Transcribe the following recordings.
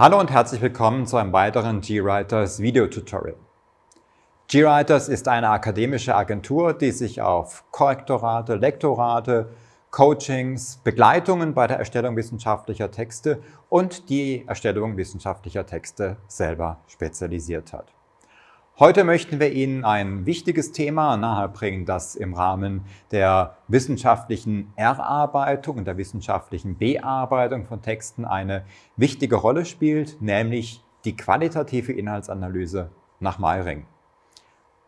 Hallo und herzlich willkommen zu einem weiteren GWriters Videotutorial. GWriters ist eine akademische Agentur, die sich auf Korrektorate, Lektorate, Coachings, Begleitungen bei der Erstellung wissenschaftlicher Texte und die Erstellung wissenschaftlicher Texte selber spezialisiert hat. Heute möchten wir Ihnen ein wichtiges Thema nahebringen, das im Rahmen der wissenschaftlichen Erarbeitung und der wissenschaftlichen Bearbeitung von Texten eine wichtige Rolle spielt, nämlich die qualitative Inhaltsanalyse nach Meiring.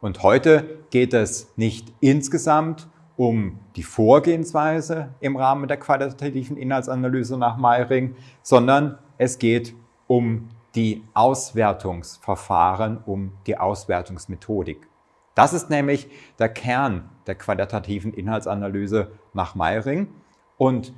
Und heute geht es nicht insgesamt um die Vorgehensweise im Rahmen der qualitativen Inhaltsanalyse nach Meiring, sondern es geht um die Auswertungsverfahren, um die Auswertungsmethodik. Das ist nämlich der Kern der qualitativen Inhaltsanalyse nach Meiring. Und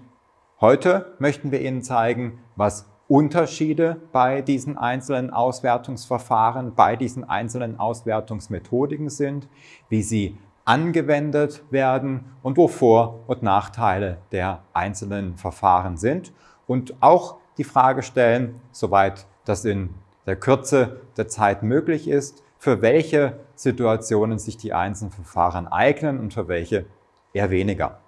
heute möchten wir Ihnen zeigen, was Unterschiede bei diesen einzelnen Auswertungsverfahren, bei diesen einzelnen Auswertungsmethodiken sind, wie sie angewendet werden und wo Vor- und Nachteile der einzelnen Verfahren sind und auch die Frage stellen, soweit das in der Kürze der Zeit möglich ist, für welche Situationen sich die einzelnen Verfahren eignen und für welche eher weniger.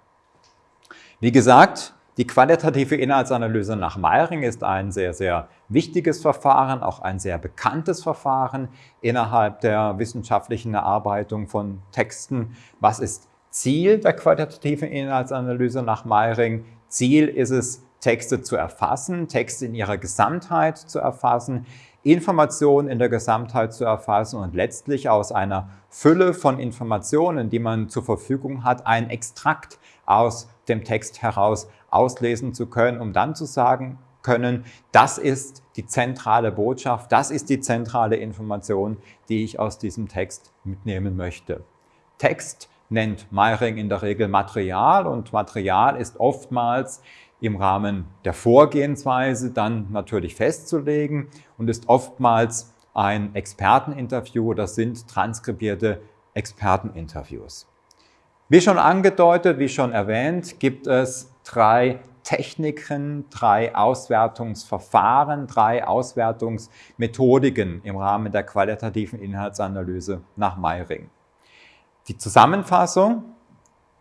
Wie gesagt, die qualitative Inhaltsanalyse nach Meiring ist ein sehr, sehr wichtiges Verfahren, auch ein sehr bekanntes Verfahren innerhalb der wissenschaftlichen Erarbeitung von Texten. Was ist Ziel der qualitativen Inhaltsanalyse nach Meiring? Ziel ist es, Texte zu erfassen, Texte in ihrer Gesamtheit zu erfassen, Informationen in der Gesamtheit zu erfassen und letztlich aus einer Fülle von Informationen, die man zur Verfügung hat, ein Extrakt aus dem Text heraus auslesen zu können, um dann zu sagen können, das ist die zentrale Botschaft, das ist die zentrale Information, die ich aus diesem Text mitnehmen möchte. Text nennt Meiring in der Regel Material und Material ist oftmals im Rahmen der Vorgehensweise dann natürlich festzulegen und ist oftmals ein Experteninterview, das sind transkribierte Experteninterviews. Wie schon angedeutet, wie schon erwähnt, gibt es drei Techniken, drei Auswertungsverfahren, drei Auswertungsmethodiken im Rahmen der qualitativen Inhaltsanalyse nach Meiring. Die Zusammenfassung,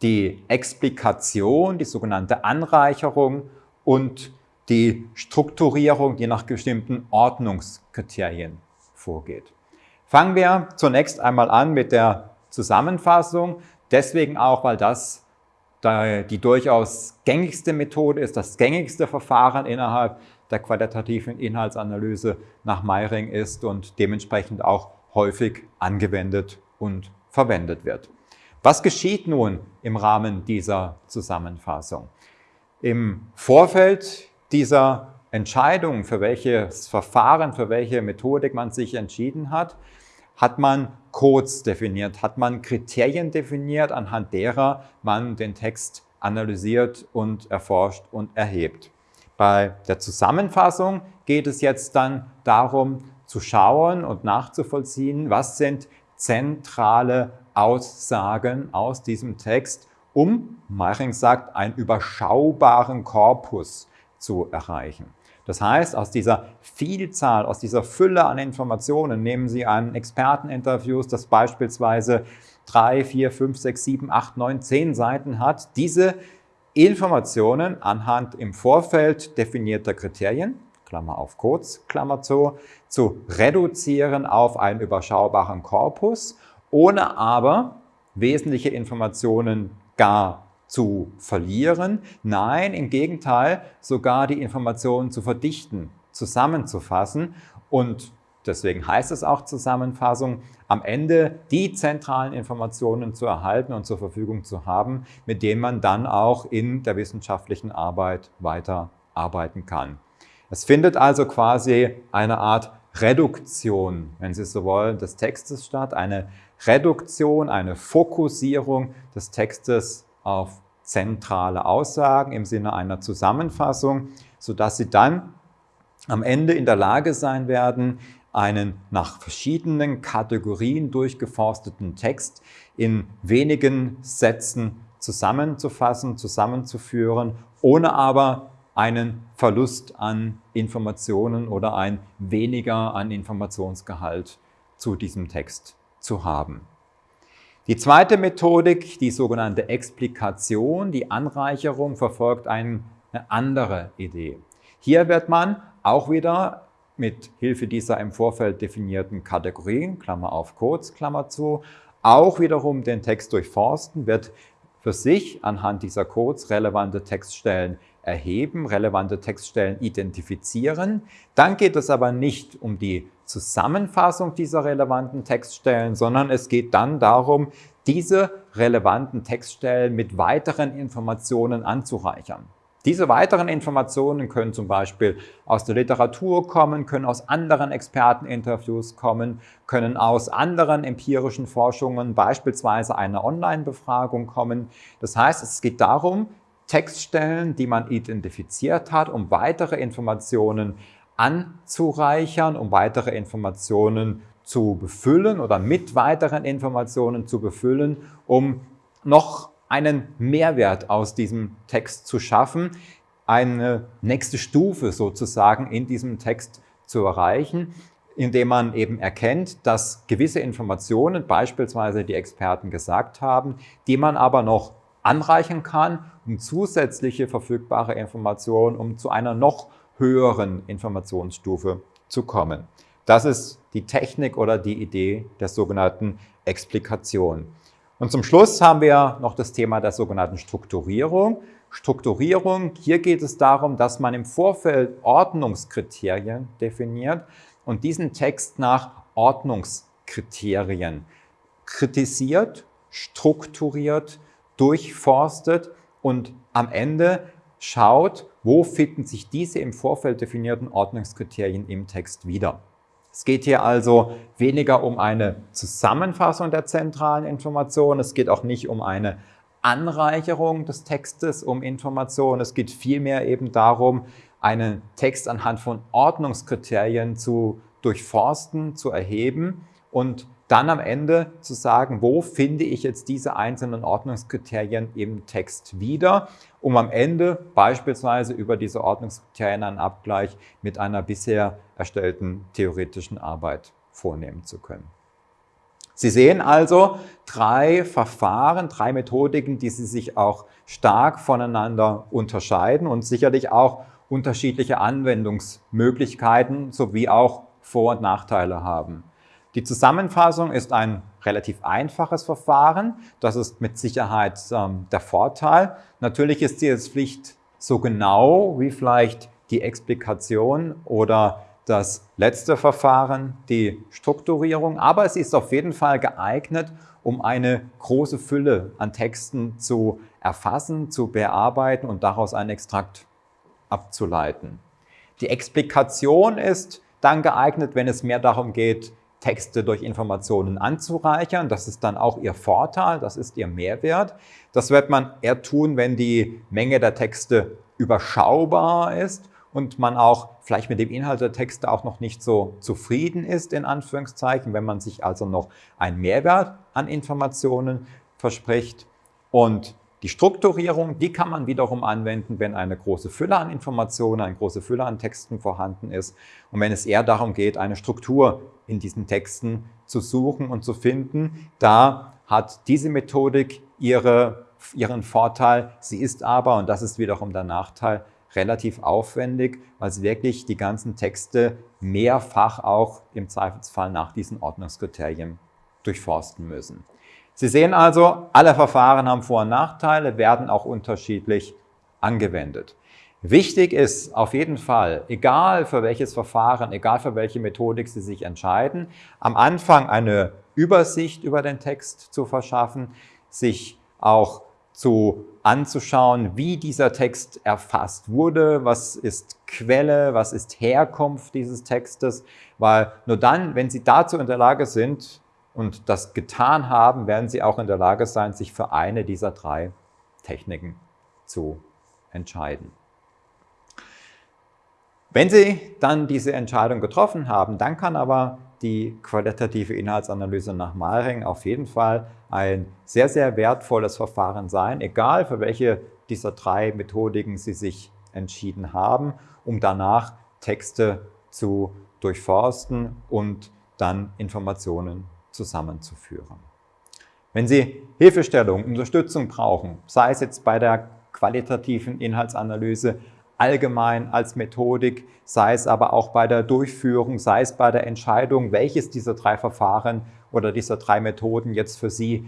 die Explikation, die sogenannte Anreicherung und die Strukturierung, die nach bestimmten Ordnungskriterien vorgeht. Fangen wir zunächst einmal an mit der Zusammenfassung, deswegen auch, weil das die durchaus gängigste Methode ist, das gängigste Verfahren innerhalb der qualitativen Inhaltsanalyse nach Meiring ist und dementsprechend auch häufig angewendet und verwendet wird. Was geschieht nun im Rahmen dieser Zusammenfassung? Im Vorfeld dieser Entscheidung, für welches Verfahren, für welche Methodik man sich entschieden hat, hat man Codes definiert, hat man Kriterien definiert, anhand derer man den Text analysiert und erforscht und erhebt. Bei der Zusammenfassung geht es jetzt dann darum, zu schauen und nachzuvollziehen, was sind zentrale Aussagen aus diesem Text, um, Meiring sagt, einen überschaubaren Korpus zu erreichen. Das heißt, aus dieser Vielzahl, aus dieser Fülle an Informationen nehmen Sie an Experteninterviews, das beispielsweise drei, vier, fünf, sechs, sieben, acht, neun, zehn Seiten hat, diese Informationen anhand im Vorfeld definierter Kriterien, Klammer auf kurz, Klammer zu, zu reduzieren auf einen überschaubaren Korpus ohne aber wesentliche Informationen gar zu verlieren. Nein, im Gegenteil, sogar die Informationen zu verdichten, zusammenzufassen und deswegen heißt es auch Zusammenfassung, am Ende die zentralen Informationen zu erhalten und zur Verfügung zu haben, mit denen man dann auch in der wissenschaftlichen Arbeit weiter arbeiten kann. Es findet also quasi eine Art Reduktion, wenn Sie so wollen, des Textes statt, eine Reduktion, eine Fokussierung des Textes auf zentrale Aussagen im Sinne einer Zusammenfassung, sodass Sie dann am Ende in der Lage sein werden, einen nach verschiedenen Kategorien durchgeforsteten Text in wenigen Sätzen zusammenzufassen, zusammenzuführen, ohne aber einen Verlust an Informationen oder ein weniger an Informationsgehalt zu diesem Text zu haben. Die zweite Methodik, die sogenannte Explikation, die Anreicherung, verfolgt eine andere Idee. Hier wird man auch wieder mit Hilfe dieser im Vorfeld definierten Kategorien, Klammer auf Codes, Klammer zu, auch wiederum den Text durchforsten, wird für sich anhand dieser Codes relevante Textstellen erheben, relevante Textstellen identifizieren. Dann geht es aber nicht um die Zusammenfassung dieser relevanten Textstellen, sondern es geht dann darum, diese relevanten Textstellen mit weiteren Informationen anzureichern. Diese weiteren Informationen können zum Beispiel aus der Literatur kommen, können aus anderen Experteninterviews kommen, können aus anderen empirischen Forschungen, beispielsweise einer Online-Befragung kommen. Das heißt, es geht darum, Textstellen, die man identifiziert hat, um weitere Informationen anzureichern, um weitere Informationen zu befüllen oder mit weiteren Informationen zu befüllen, um noch einen Mehrwert aus diesem Text zu schaffen, eine nächste Stufe sozusagen in diesem Text zu erreichen, indem man eben erkennt, dass gewisse Informationen, beispielsweise die Experten gesagt haben, die man aber noch anreichen kann, um zusätzliche verfügbare Informationen, um zu einer noch höheren Informationsstufe zu kommen. Das ist die Technik oder die Idee der sogenannten Explikation. Und zum Schluss haben wir noch das Thema der sogenannten Strukturierung. Strukturierung, hier geht es darum, dass man im Vorfeld Ordnungskriterien definiert und diesen Text nach Ordnungskriterien kritisiert, strukturiert, durchforstet und am Ende schaut, wo finden sich diese im Vorfeld definierten Ordnungskriterien im Text wieder. Es geht hier also weniger um eine Zusammenfassung der zentralen Informationen, es geht auch nicht um eine Anreicherung des Textes um Informationen, es geht vielmehr eben darum, einen Text anhand von Ordnungskriterien zu durchforsten, zu erheben und dann am Ende zu sagen, wo finde ich jetzt diese einzelnen Ordnungskriterien im Text wieder, um am Ende beispielsweise über diese Ordnungskriterien einen Abgleich mit einer bisher erstellten theoretischen Arbeit vornehmen zu können. Sie sehen also drei Verfahren, drei Methodiken, die Sie sich auch stark voneinander unterscheiden und sicherlich auch unterschiedliche Anwendungsmöglichkeiten sowie auch Vor- und Nachteile haben. Die Zusammenfassung ist ein relativ einfaches Verfahren. Das ist mit Sicherheit ähm, der Vorteil. Natürlich ist jetzt nicht so genau wie vielleicht die Explikation oder das letzte Verfahren, die Strukturierung, aber es ist auf jeden Fall geeignet, um eine große Fülle an Texten zu erfassen, zu bearbeiten und daraus einen Extrakt abzuleiten. Die Explikation ist dann geeignet, wenn es mehr darum geht, Texte durch Informationen anzureichern. Das ist dann auch Ihr Vorteil, das ist Ihr Mehrwert. Das wird man eher tun, wenn die Menge der Texte überschaubar ist und man auch vielleicht mit dem Inhalt der Texte auch noch nicht so zufrieden ist, in Anführungszeichen, wenn man sich also noch einen Mehrwert an Informationen verspricht. Und die Strukturierung, die kann man wiederum anwenden, wenn eine große Fülle an Informationen, eine große Fülle an Texten vorhanden ist und wenn es eher darum geht, eine Struktur in diesen Texten zu suchen und zu finden. Da hat diese Methodik ihre, ihren Vorteil. Sie ist aber, und das ist wiederum der Nachteil, relativ aufwendig, weil sie wirklich die ganzen Texte mehrfach auch im Zweifelsfall nach diesen Ordnungskriterien durchforsten müssen. Sie sehen also, alle Verfahren haben Vor- und Nachteile, werden auch unterschiedlich angewendet. Wichtig ist auf jeden Fall, egal für welches Verfahren, egal für welche Methodik Sie sich entscheiden, am Anfang eine Übersicht über den Text zu verschaffen, sich auch zu anzuschauen, wie dieser Text erfasst wurde, was ist Quelle, was ist Herkunft dieses Textes, weil nur dann, wenn Sie dazu in der Lage sind, und das getan haben, werden Sie auch in der Lage sein, sich für eine dieser drei Techniken zu entscheiden. Wenn Sie dann diese Entscheidung getroffen haben, dann kann aber die qualitative Inhaltsanalyse nach Malring auf jeden Fall ein sehr, sehr wertvolles Verfahren sein, egal für welche dieser drei Methodiken Sie sich entschieden haben, um danach Texte zu durchforsten und dann Informationen zusammenzuführen. Wenn Sie Hilfestellung, Unterstützung brauchen, sei es jetzt bei der qualitativen Inhaltsanalyse allgemein als Methodik, sei es aber auch bei der Durchführung, sei es bei der Entscheidung, welches dieser drei Verfahren oder dieser drei Methoden jetzt für Sie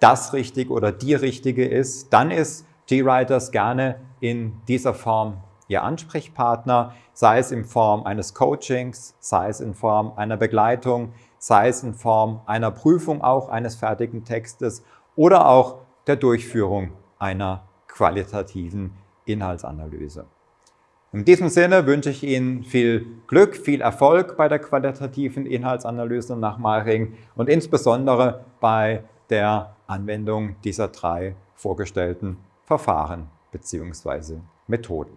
das Richtige oder die Richtige ist, dann ist GWriters gerne in dieser Form Ihr Ansprechpartner, sei es in Form eines Coachings, sei es in Form einer Begleitung, sei es in Form einer Prüfung auch eines fertigen Textes oder auch der Durchführung einer qualitativen Inhaltsanalyse. In diesem Sinne wünsche ich Ihnen viel Glück, viel Erfolg bei der qualitativen Inhaltsanalyse nach Maring und insbesondere bei der Anwendung dieser drei vorgestellten Verfahren bzw. Methoden.